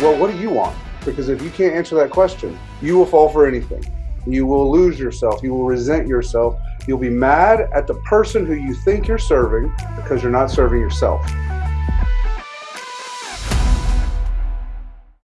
well, what do you want? Because if you can't answer that question, you will fall for anything. You will lose yourself. You will resent yourself. You'll be mad at the person who you think you're serving because you're not serving yourself.